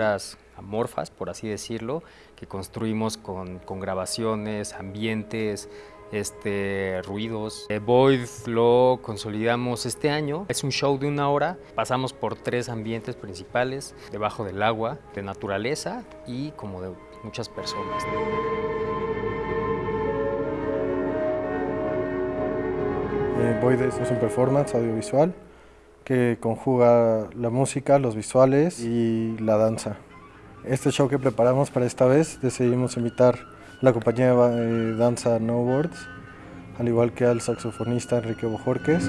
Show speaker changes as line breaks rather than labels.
obras amorfas, por así decirlo, que construimos con, con grabaciones, ambientes, este, ruidos. Eh, Void lo consolidamos este año. Es un show de una hora. Pasamos por tres ambientes principales, debajo del agua, de naturaleza y como de muchas personas.
Eh, Void es un performance audiovisual que conjuga la música, los visuales y la danza. Este show que preparamos para esta vez decidimos invitar la compañía de danza No Words, al igual que al saxofonista Enrique Bojorques.